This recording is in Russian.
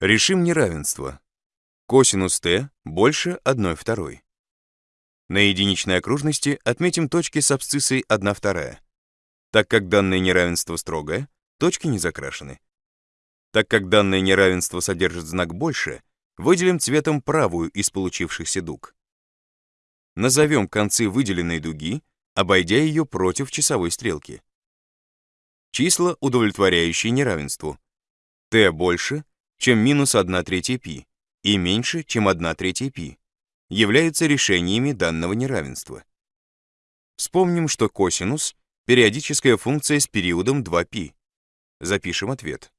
Решим неравенство. Косинус t больше 1 второй. На единичной окружности отметим точки с абсциссой 1 вторая. Так как данное неравенство строгое, точки не закрашены. Так как данное неравенство содержит знак больше, выделим цветом правую из получившихся дуг. Назовем концы выделенной дуги, обойдя ее против часовой стрелки. Числа, удовлетворяющие неравенству. t больше, чем минус 1 третья π, и меньше, чем 1 третья π, являются решениями данного неравенства. Вспомним, что косинус — периодическая функция с периодом 2π. Запишем ответ.